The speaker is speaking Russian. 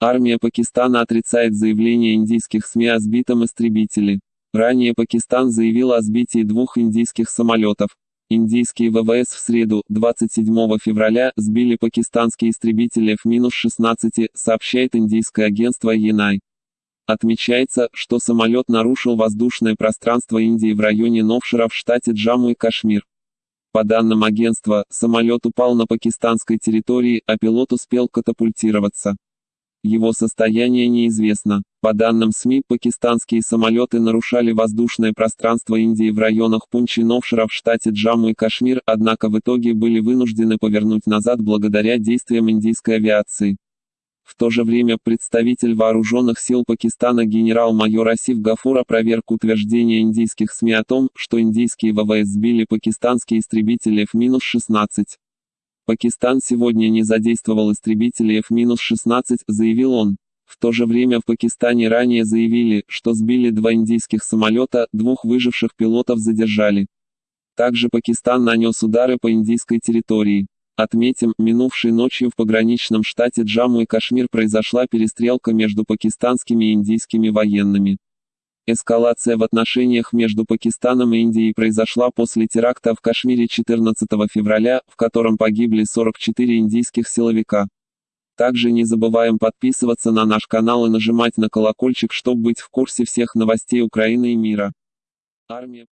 Армия Пакистана отрицает заявление индийских СМИ о сбитом истребителе. Ранее Пакистан заявил о сбитии двух индийских самолетов. Индийские ВВС в среду, 27 февраля, сбили пакистанские истребители F-16, сообщает индийское агентство Енай. Отмечается, что самолет нарушил воздушное пространство Индии в районе Новшира в штате Джамму и Кашмир. По данным агентства, самолет упал на пакистанской территории, а пилот успел катапультироваться. Его состояние неизвестно. По данным СМИ, пакистанские самолеты нарушали воздушное пространство Индии в районах Пунчи Новшира в штате Джамму и Кашмир, однако в итоге были вынуждены повернуть назад благодаря действиям индийской авиации. В то же время представитель вооруженных сил Пакистана генерал-майор Асиф Гафур опроверг утверждение индийских СМИ о том, что индийские ВВС сбили пакистанские истребители F-16. Пакистан сегодня не задействовал истребители F-16, заявил он. В то же время в Пакистане ранее заявили, что сбили два индийских самолета, двух выживших пилотов задержали. Также Пакистан нанес удары по индийской территории. Отметим, минувшей ночью в пограничном штате Джамму и Кашмир произошла перестрелка между пакистанскими и индийскими военными. Эскалация в отношениях между Пакистаном и Индией произошла после теракта в Кашмире 14 февраля, в котором погибли 44 индийских силовика. Также не забываем подписываться на наш канал и нажимать на колокольчик, чтобы быть в курсе всех новостей Украины и мира. Армия